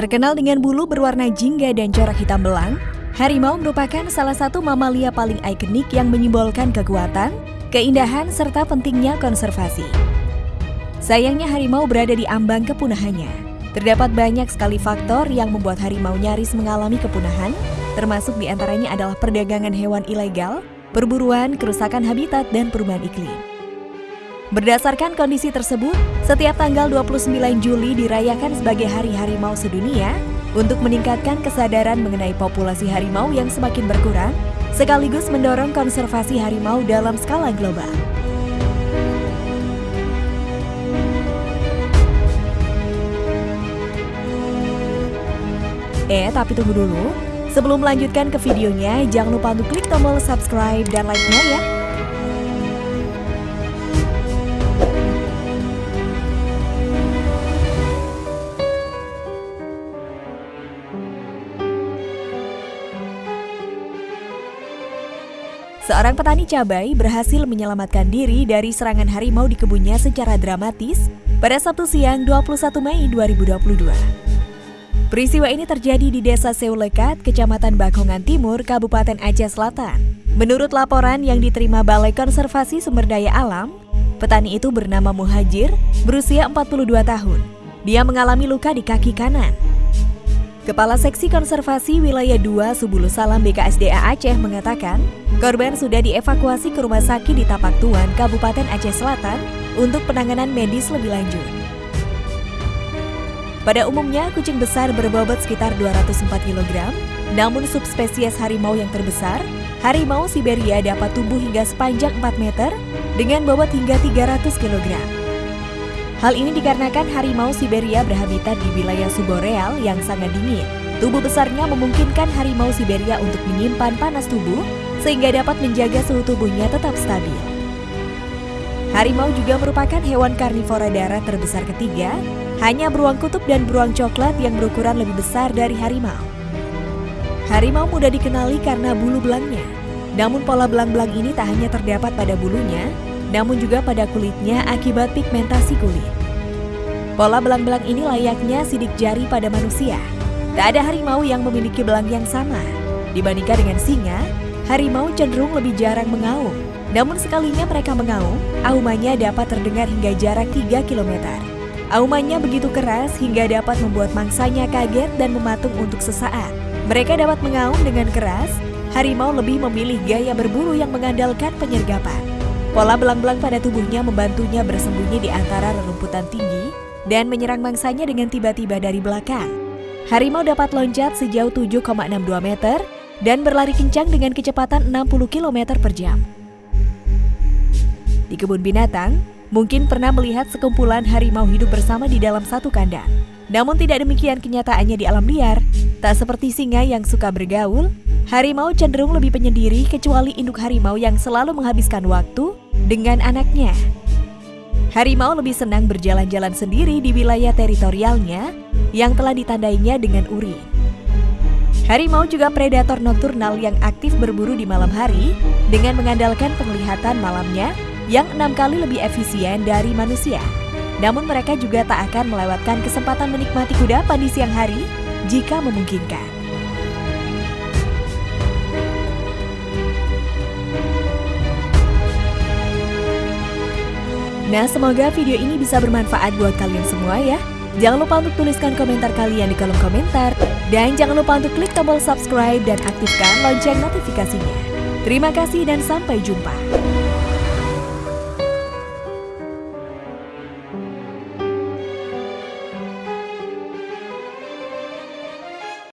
Terkenal dengan bulu berwarna jingga dan corak hitam belang, harimau merupakan salah satu mamalia paling ikonik yang menyimbolkan kekuatan, keindahan, serta pentingnya konservasi. Sayangnya harimau berada di ambang kepunahannya. Terdapat banyak sekali faktor yang membuat harimau nyaris mengalami kepunahan, termasuk di antaranya adalah perdagangan hewan ilegal, perburuan, kerusakan habitat, dan perubahan iklim. Berdasarkan kondisi tersebut, setiap tanggal 29 Juli dirayakan sebagai Hari Harimau Sedunia untuk meningkatkan kesadaran mengenai populasi harimau yang semakin berkurang, sekaligus mendorong konservasi harimau dalam skala global. Eh, tapi tunggu dulu. Sebelum melanjutkan ke videonya, jangan lupa untuk klik tombol subscribe dan like-nya ya. Seorang petani cabai berhasil menyelamatkan diri dari serangan harimau di kebunnya secara dramatis pada Sabtu siang 21 Mei 2022. Peristiwa ini terjadi di Desa Seulekat, Kecamatan Bakongan Timur, Kabupaten Aceh Selatan. Menurut laporan yang diterima Balai Konservasi Sumber Daya Alam, petani itu bernama Muhajir, berusia 42 tahun. Dia mengalami luka di kaki kanan. Kepala Seksi Konservasi Wilayah 2 Subulu Salam BKSDA Aceh mengatakan, korban sudah dievakuasi ke rumah sakit di Tapak Tuan, Kabupaten Aceh Selatan untuk penanganan medis lebih lanjut. Pada umumnya, kucing besar berbobot sekitar 204 kg, namun subspesies harimau yang terbesar, harimau Siberia dapat tumbuh hingga sepanjang 4 meter dengan bobot hingga 300 kg. Hal ini dikarenakan harimau Siberia berhabitat di wilayah subboreal yang sangat dingin. Tubuh besarnya memungkinkan harimau Siberia untuk menyimpan panas tubuh sehingga dapat menjaga suhu tubuhnya tetap stabil. Harimau juga merupakan hewan karnivora darat terbesar ketiga, hanya beruang kutub dan beruang coklat yang berukuran lebih besar dari harimau. Harimau mudah dikenali karena bulu belangnya. Namun pola belang-belang ini tak hanya terdapat pada bulunya, namun juga pada kulitnya akibat pigmentasi kulit. Pola belang-belang ini layaknya sidik jari pada manusia. Tak ada harimau yang memiliki belang yang sama. Dibandingkan dengan singa, harimau cenderung lebih jarang mengaum. Namun sekalinya mereka mengaum, aumannya dapat terdengar hingga jarak 3 km. Aumannya begitu keras hingga dapat membuat mangsanya kaget dan mematung untuk sesaat. Mereka dapat mengaum dengan keras, harimau lebih memilih gaya berburu yang mengandalkan penyergapan. Pola belang-belang pada tubuhnya membantunya bersembunyi di antara rerumputan tinggi dan menyerang mangsanya dengan tiba-tiba dari belakang. Harimau dapat loncat sejauh 7,62 meter dan berlari kencang dengan kecepatan 60 km per jam. Di kebun binatang, mungkin pernah melihat sekumpulan harimau hidup bersama di dalam satu kandang. Namun tidak demikian kenyataannya di alam liar. Tak seperti singa yang suka bergaul, Harimau cenderung lebih penyendiri kecuali induk harimau yang selalu menghabiskan waktu dengan anaknya. Harimau lebih senang berjalan-jalan sendiri di wilayah teritorialnya yang telah ditandainya dengan urin. Harimau juga predator nokturnal yang aktif berburu di malam hari dengan mengandalkan penglihatan malamnya yang enam kali lebih efisien dari manusia. Namun mereka juga tak akan melewatkan kesempatan menikmati kudapan di siang hari jika memungkinkan. Nah, semoga video ini bisa bermanfaat buat kalian semua ya. Jangan lupa untuk tuliskan komentar kalian di kolom komentar. Dan jangan lupa untuk klik tombol subscribe dan aktifkan lonceng notifikasinya. Terima kasih dan sampai jumpa.